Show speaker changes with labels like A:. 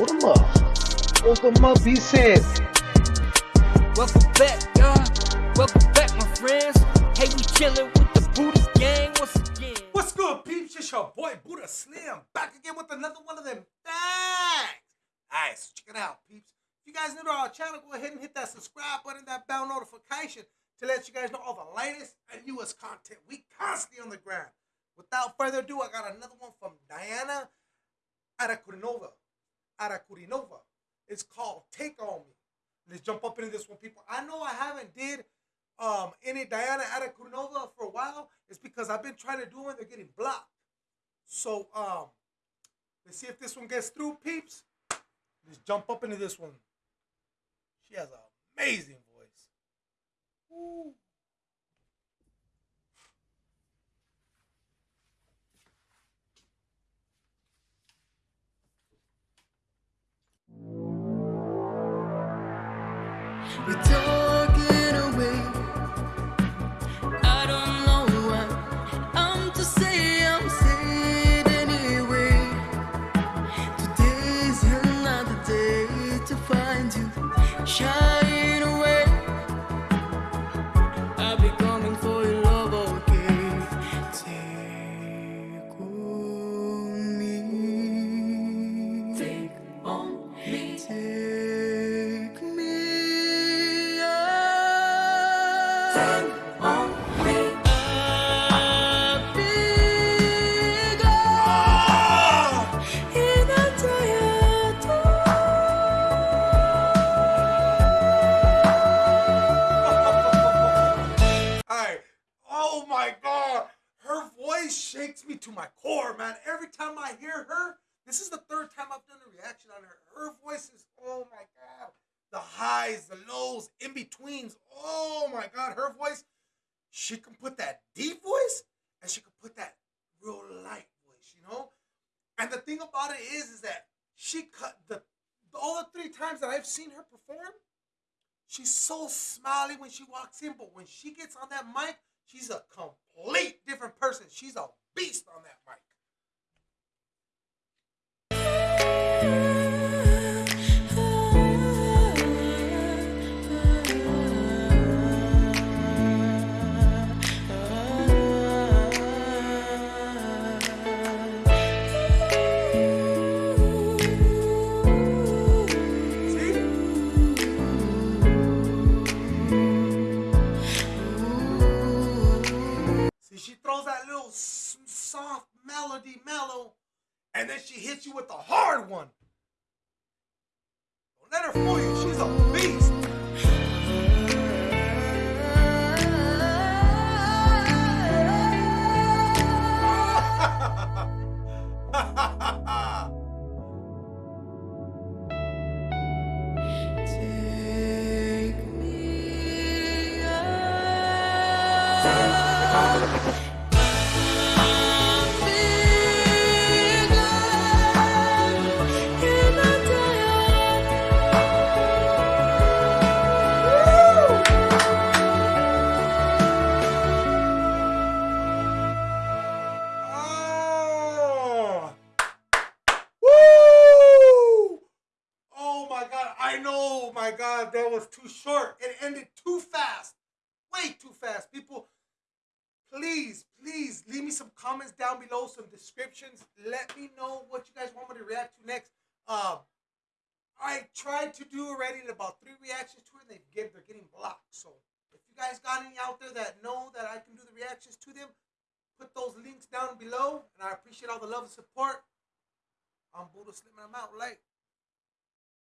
A: Hold them up. Hold them up, he said.
B: Welcome back, y'all. Welcome back, my friends. Hey, we chilling with the Buddha gang once again.
C: What's good, peeps? It's your boy Buddha Slim back again with another one of them facts. Alright, so check it out, peeps. If you guys new to our channel, go ahead and hit that subscribe button, that bell notification to let you guys know all the latest and newest content. We constantly on the ground. Without further ado, I got another one from Diana Arakurinova. It's called Take On Me. Let's jump up into this one, people. I know I haven't did um, any Diana Arakurinova for a while. It's because I've been trying to do them. They're getting blocked. So um, let's see if this one gets through, peeps. Let's jump up into this one. She has an amazing voice. Ooh.
D: You're talking me
C: to my core, man. Every time I hear her, this is the third time I've done a reaction on her. Her voice is, oh my god. The highs, the lows, in betweens. Oh my god. Her voice, she can put that deep voice and she can put that real light voice, you know? And the thing about it is, is that she cut the all the three times that I've seen her perform, She's so smiley when she walks in, but when she gets on that mic, she's a complete different person. She's a soft melody mellow, and then she hits you with the hard one. Don't let her fool you. She's a beast.
D: Take
C: know, my god, that was too short. It ended too fast. Way too fast. People, please, please leave me some comments down below, some descriptions. Let me know what you guys want me to react to next. Um, I tried to do already about three reactions to it, and they get they're getting blocked. So if you guys got any out there that know that I can do the reactions to them, put those links down below, and I appreciate all the love and support. I'm Buddha Slim, and I'm out late.